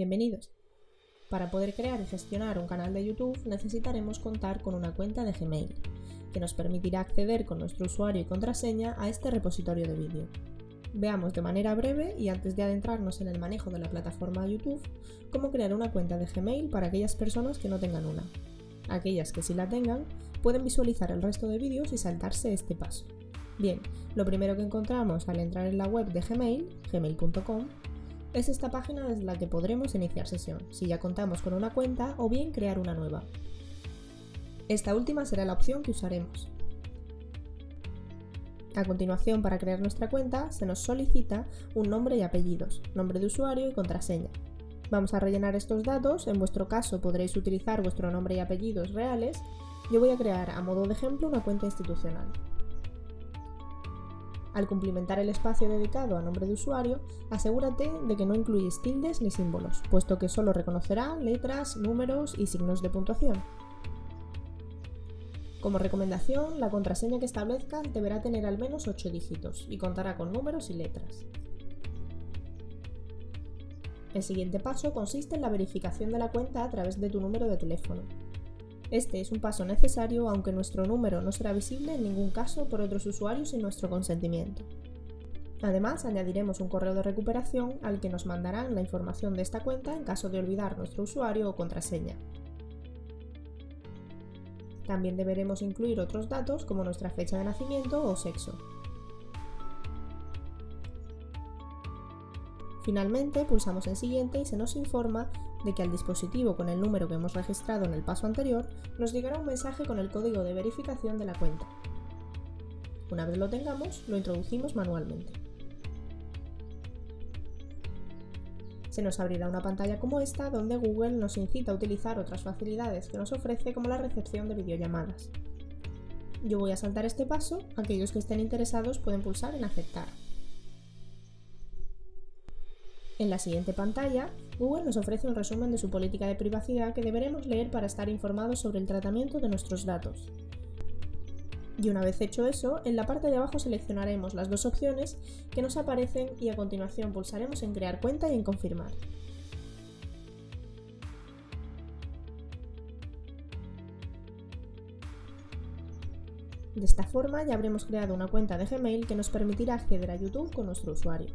Bienvenidos. Para poder crear y gestionar un canal de YouTube necesitaremos contar con una cuenta de Gmail, que nos permitirá acceder con nuestro usuario y contraseña a este repositorio de vídeo. Veamos de manera breve y antes de adentrarnos en el manejo de la plataforma YouTube, cómo crear una cuenta de Gmail para aquellas personas que no tengan una. Aquellas que sí la tengan, pueden visualizar el resto de vídeos y saltarse este paso. Bien, lo primero que encontramos al entrar en la web de Gmail, gmail.com, es esta página desde la que podremos iniciar sesión, si ya contamos con una cuenta o bien crear una nueva. Esta última será la opción que usaremos. A continuación, para crear nuestra cuenta, se nos solicita un nombre y apellidos, nombre de usuario y contraseña. Vamos a rellenar estos datos, en vuestro caso podréis utilizar vuestro nombre y apellidos reales. Yo voy a crear a modo de ejemplo una cuenta institucional. Al cumplimentar el espacio dedicado a nombre de usuario, asegúrate de que no incluyes tildes ni símbolos, puesto que solo reconocerá letras, números y signos de puntuación. Como recomendación, la contraseña que establezcas deberá tener al menos 8 dígitos y contará con números y letras. El siguiente paso consiste en la verificación de la cuenta a través de tu número de teléfono. Este es un paso necesario aunque nuestro número no será visible en ningún caso por otros usuarios sin nuestro consentimiento. Además, añadiremos un correo de recuperación al que nos mandarán la información de esta cuenta en caso de olvidar nuestro usuario o contraseña. También deberemos incluir otros datos como nuestra fecha de nacimiento o sexo. Finalmente, pulsamos en Siguiente y se nos informa de que al dispositivo con el número que hemos registrado en el paso anterior nos llegará un mensaje con el código de verificación de la cuenta. Una vez lo tengamos, lo introducimos manualmente. Se nos abrirá una pantalla como esta donde Google nos incita a utilizar otras facilidades que nos ofrece como la recepción de videollamadas. Yo voy a saltar este paso, aquellos que estén interesados pueden pulsar en aceptar. En la siguiente pantalla, Google nos ofrece un resumen de su política de privacidad que deberemos leer para estar informados sobre el tratamiento de nuestros datos. Y una vez hecho eso, en la parte de abajo seleccionaremos las dos opciones que nos aparecen y a continuación pulsaremos en Crear cuenta y en Confirmar. De esta forma ya habremos creado una cuenta de Gmail que nos permitirá acceder a YouTube con nuestro usuario.